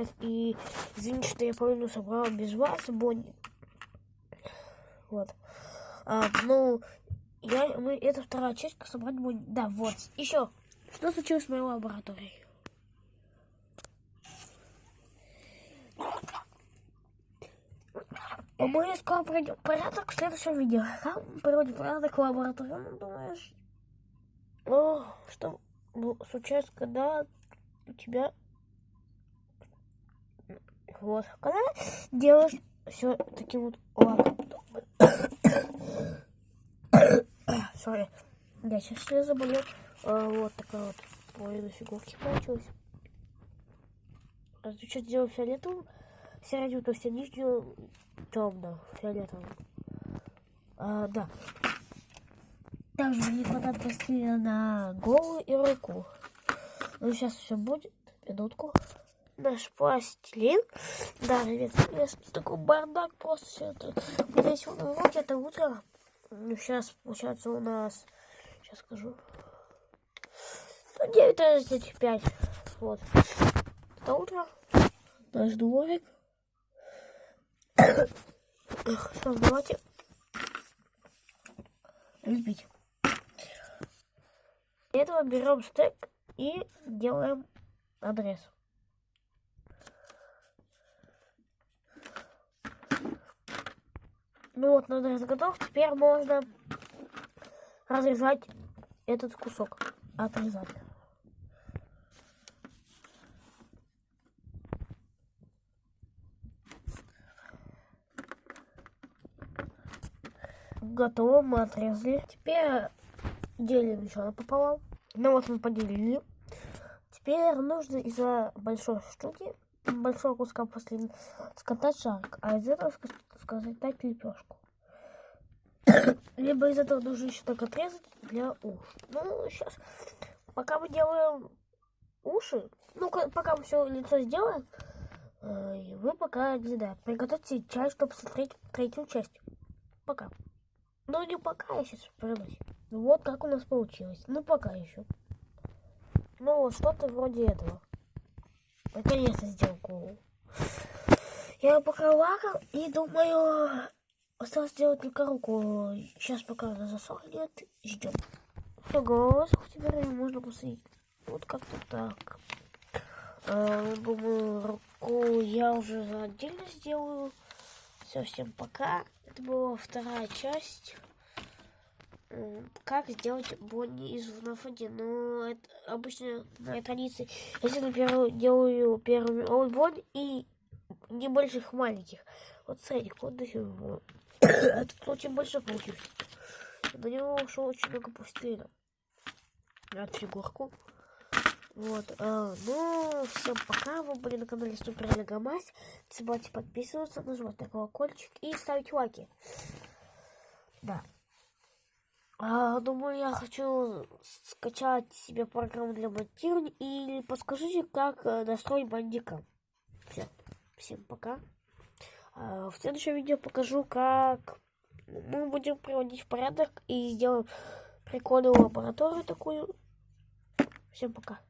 ребят, и извините, что я половину собрал без вас, Бонни. Вот. А, ну, я, мы, это вторая часть, собрать Бонни. Да, вот. Еще, что случилось с моей лабораторией? Мы скоро пройдем порядок в следующем видео. Там приводим порядок в лаборатории. Ну, думаешь, ну, что случается, когда у тебя вот, когда делаешь все таким вот лаком. Сори, я сейчас я заболел. А, вот такая вот половина фигурки получилась. А ты что сделал фиолетовым? Середину, то есть нижнюю темную, фиолетовую. А, да. Также не хватает пластилина на голову и руку. Ну, сейчас все будет. Минутку. Наш пластилин. Да, ребят, такой бардак просто все это. Здесь вот руки это утро. Ну, сейчас, получается, у нас... Сейчас скажу. Ну, 9.35. Вот. Это утро. Наш дворик. Что, давайте лепить. Для этого берем стек и делаем адрес. Ну вот, адрес готов. Теперь можно разрезать этот кусок. Отрезать. Готово, мы отрезали. Теперь делим еще напополам. Ну вот мы поделили. Теперь нужно из-за большой штуки, большого куска после скатать шарик, а из этого скатать лепешку. Либо из этого нужно еще так отрезать для уш. Ну, сейчас, пока мы делаем уши, ну, пока мы все лицо сделаем, э, вы пока, не знаю, приготовьте чай, чтобы смотреть третью часть. Пока. Ну, не пока, я сейчас вернусь. Ну, вот как у нас получилось. Ну, пока еще. Ну, вот что-то вроде этого. Наконец-то сделал. Я пока лакал и думаю, осталось сделать только руку. Сейчас пока она засохнет, ждем. Все, голова теперь можно посадить. Вот как-то так. А, думаю, руку я уже отдельно сделаю. Все, всем пока. Это была вторая часть. Как сделать Бонни из 1. Ну, это обычно моя традиция. Если, например, делаю первый Бонни и небольших маленьких. Вот средних, вот до сих Этот очень большой получился. На него ушло очень много пластилина. От фигурку. Вот, а, ну, всем пока, вы были на канале Супер Легомась. Не забывайте подписываться, нажимать на колокольчик и ставить лайки. Да. А, думаю, я хочу скачать себе программу для монтирования или подскажите, как э, настроить бандика. Все, всем пока. А, в следующем видео покажу, как мы будем приводить в порядок и сделаем прикольную лабораторию такую. Всем пока.